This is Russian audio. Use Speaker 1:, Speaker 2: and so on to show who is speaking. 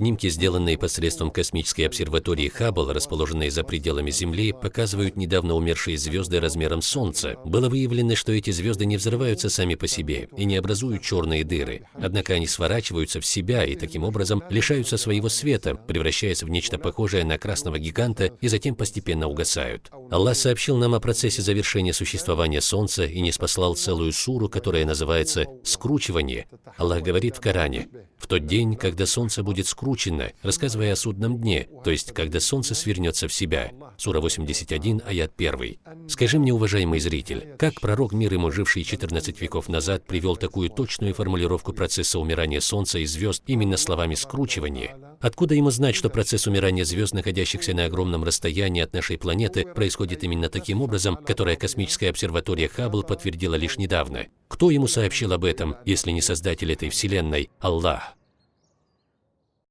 Speaker 1: Снимки, сделанные посредством космической обсерватории Хаббл, расположенной за пределами Земли, показывают недавно умершие звезды размером Солнца. Было выявлено, что эти звезды не взрываются сами по себе и не образуют черные дыры. Однако они сворачиваются в себя и таким образом лишаются своего света, превращаясь в нечто похожее на красного гиганта и затем постепенно угасают. Аллах сообщил нам о процессе завершения существования Солнца и не спаслал целую суру, которая называется «скручивание». Аллах говорит в Коране, «В тот день, когда Солнце будет скручено, рассказывая о судном дне, то есть когда солнце свернется в себя. Сура 81, аят 1. Скажи мне, уважаемый зритель, как пророк мир ему, живший 14 веков назад, привел такую точную формулировку процесса умирания Солнца и звезд именно словами «скручивание»? Откуда ему знать, что процесс умирания звезд, находящихся на огромном расстоянии от нашей планеты, происходит именно таким образом, которое космическая обсерватория Хаббл подтвердила лишь недавно? Кто ему сообщил об этом, если не создатель этой Вселенной, Аллах?